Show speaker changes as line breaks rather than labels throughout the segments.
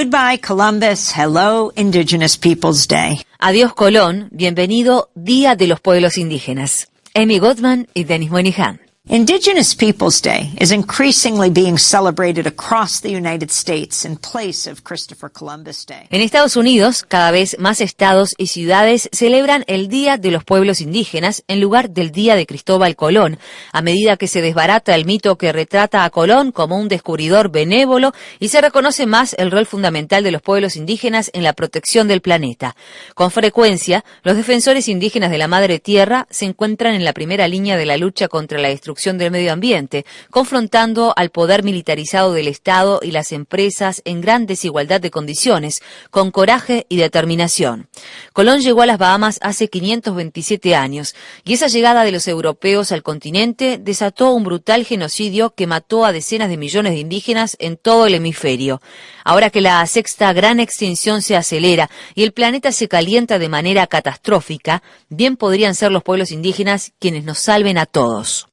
Goodbye Columbus, hello Indigenous Peoples Day.
Adiós Colón, bienvenido Día de los Pueblos Indígenas. Amy Goodman y Dennis Moynihan.
Indigenous Peoples Day is increasingly being celebrated across the United States in place of Christopher Columbus Day.
En Estados Unidos, cada vez más estados y ciudades celebran el Día de los Pueblos Indígenas en lugar del Día de Cristóbal Colón, a medida que se desbarata el mito que retrata a Colón como un descubridor benévolo y se reconoce más el rol fundamental de los pueblos indígenas en la protección del planeta. Con frecuencia, los defensores indígenas de la Madre Tierra se encuentran en la primera línea de la lucha contra la destrucción del medio ambiente, confrontando al poder militarizado del Estado y las empresas en gran desigualdad de condiciones, con coraje y determinación. Colón llegó a las Bahamas hace 527 años, y esa llegada de los europeos al continente desató un brutal genocidio que mató a decenas de millones de indígenas en todo el hemisferio. Ahora que la sexta gran extinción se acelera y el planeta se calienta de manera catastrófica, bien podrían ser los pueblos indígenas quienes nos salven a todos.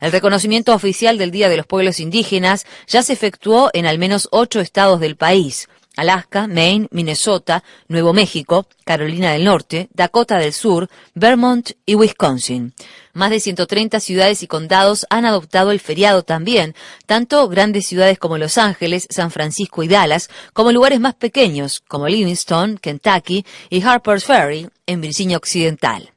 El reconocimiento oficial del Día de los Pueblos Indígenas ya se efectuó en al menos ocho estados del país. Alaska, Maine, Minnesota, Nuevo México, Carolina del Norte, Dakota del Sur, Vermont y Wisconsin. Más de 130 ciudades y condados han adoptado el feriado también, tanto grandes ciudades como Los Ángeles, San Francisco y Dallas, como lugares más pequeños como Livingston, Kentucky y Harper's Ferry en Virginia Occidental.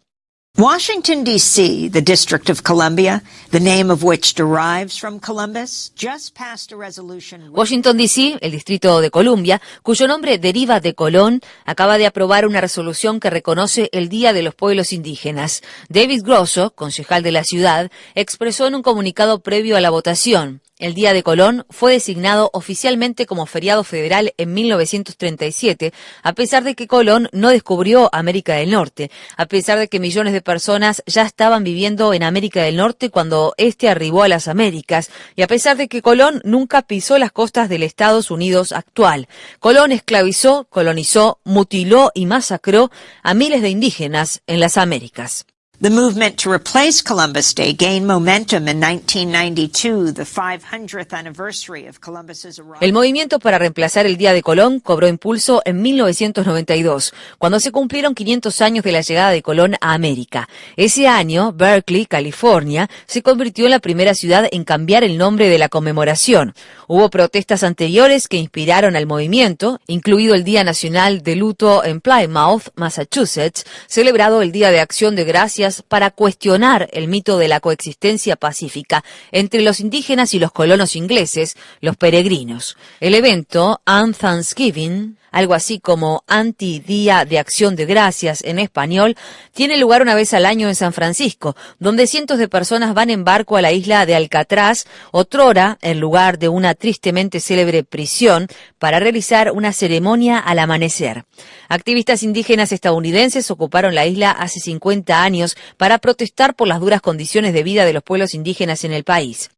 Washington, D.C., the District of Columbia, the name of which derives from Columbus, just passed a resolution...
Washington, D.C., el Distrito de Columbia, cuyo nombre deriva de Colón, acaba de aprobar una resolución que reconoce el Día de los Pueblos Indígenas. David Grosso, concejal de la ciudad, expresó en un comunicado previo a la votación, el Día de Colón fue designado oficialmente como feriado federal en 1937, a pesar de que Colón no descubrió América del Norte, a pesar de que millones de personas ya estaban viviendo en América del Norte cuando éste arribó a las Américas, y a pesar de que Colón nunca pisó las costas del Estados Unidos actual. Colón esclavizó, colonizó, mutiló y masacró a miles de indígenas en las Américas.
The movement to replace Columbus Day gained momentum in 1992, the 500th anniversary of Columbus's arrival.
El movimiento para reemplazar el Día de Colón cobró impulso en 1992, cuando se cumplieron 500 años de la llegada de Colón a América. Ese año, Berkeley, California, se convirtió en la primera ciudad en cambiar el nombre de la conmemoración. Hubo protestas anteriores que inspiraron al movimiento, incluido el Día Nacional de Luto en Plymouth, Massachusetts, celebrado el Día de Acción de Gracias para cuestionar el mito de la coexistencia pacífica entre los indígenas y los colonos ingleses, los peregrinos. El evento, On Thanksgiving, algo así como Anti-Día de Acción de Gracias en español, tiene lugar una vez al año en San Francisco, donde cientos de personas van en barco a la isla de Alcatraz, otrora en lugar de una tristemente célebre prisión, para realizar una ceremonia al amanecer. Activistas indígenas estadounidenses ocuparon la isla hace 50 años para protestar por las duras condiciones de vida de los pueblos indígenas en el país.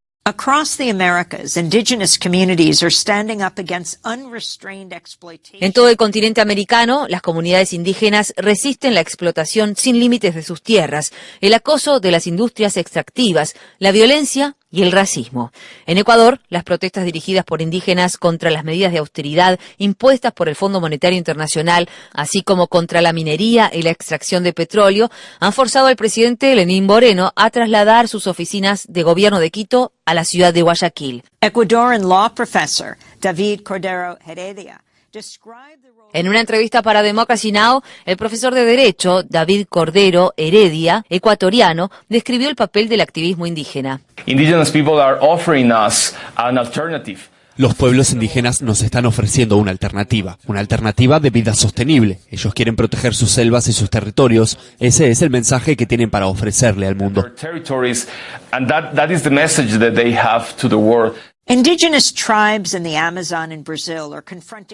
En todo el continente americano, las comunidades indígenas resisten la explotación sin límites de sus tierras, el acoso de las industrias extractivas, la violencia y el racismo. En Ecuador, las protestas dirigidas por indígenas contra las medidas de austeridad impuestas por el Fondo Monetario Internacional, así como contra la minería y la extracción de petróleo, han forzado al presidente Lenín Moreno a trasladar sus oficinas de gobierno de Quito a la ciudad de Guayaquil.
Ecuadorian law professor David Cordero Heredia
en una entrevista para Democracy Now, el profesor de Derecho, David Cordero Heredia, ecuatoriano, describió el papel del activismo indígena.
Los pueblos indígenas nos están ofreciendo una alternativa, una alternativa de vida sostenible. Ellos quieren proteger sus selvas y sus territorios. Ese es el mensaje que tienen para ofrecerle al mundo.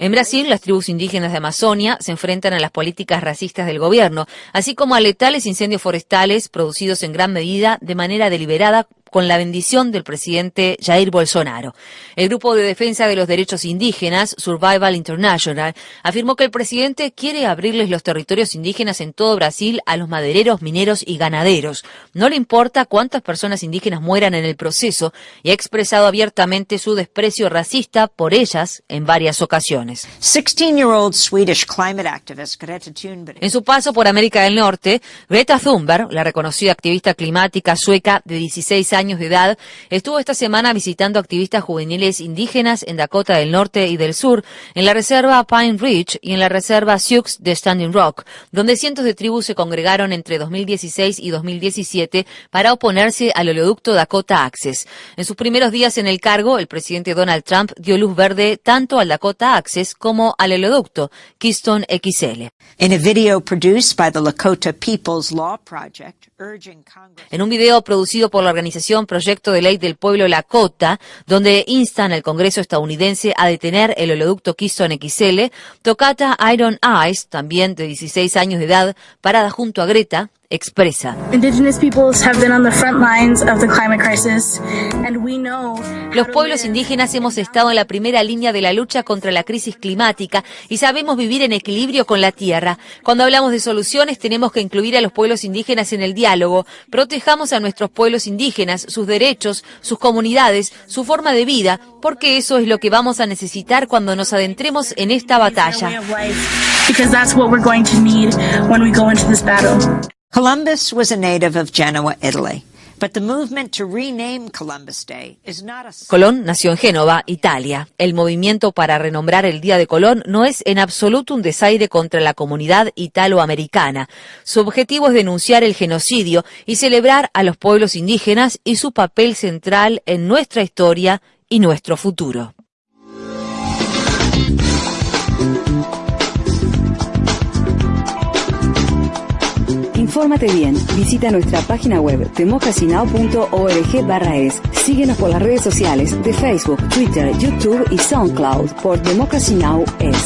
En Brasil, las tribus indígenas de Amazonia se enfrentan a las políticas racistas del gobierno, así como a letales incendios forestales producidos en gran medida de manera deliberada con la bendición del presidente Jair Bolsonaro. El grupo de defensa de los derechos indígenas, Survival International, afirmó que el presidente quiere abrirles los territorios indígenas en todo Brasil a los madereros, mineros y ganaderos. No le importa cuántas personas indígenas mueran en el proceso y ha expresado abiertamente su desprecio racista por ellas en varias ocasiones. En su paso por América del Norte, Greta Thunberg, la reconocida activista climática sueca de 16 años de edad, estuvo esta semana visitando activistas juveniles indígenas en Dakota del Norte y del Sur, en la reserva Pine Ridge y en la reserva Sioux de Standing Rock, donde cientos de tribus se congregaron entre 2016 y 2017 para oponerse al oleoducto Dakota Access. En sus primeros días en el cargo, el presidente Donald Trump dio luz verde tanto al Dakota Access como al oleoducto Keystone XL. En un video producido por la organización Proyecto de Ley del Pueblo Lakota, donde instan al Congreso estadounidense a detener el oleoducto Keystone XL, Tocata Iron Eyes, también de 16 años de edad, parada junto a Greta, expresa. Los pueblos indígenas hemos estado en la primera línea de la lucha contra la crisis climática y sabemos vivir en equilibrio con la tierra. Cuando hablamos de soluciones tenemos que incluir a los pueblos indígenas en el diálogo. Protejamos a nuestros pueblos indígenas, sus derechos, sus comunidades, su forma de vida, porque eso es lo que vamos a necesitar cuando nos adentremos en esta batalla.
Columbus was a native of Genoa, Italy. But the movement to rename Columbus Day is not a...
Colón nació en Génova, Italia. El movimiento para renombrar el Día de Colón no es en absoluto un desaire contra la comunidad italoamericana. Su objetivo es denunciar el genocidio y celebrar a los pueblos indígenas y su papel central en nuestra historia y nuestro futuro.
Infórmate bien. Visita nuestra página web temocasinao.org barra es. Síguenos por las redes sociales de Facebook, Twitter, YouTube y SoundCloud por Democracy Now! es.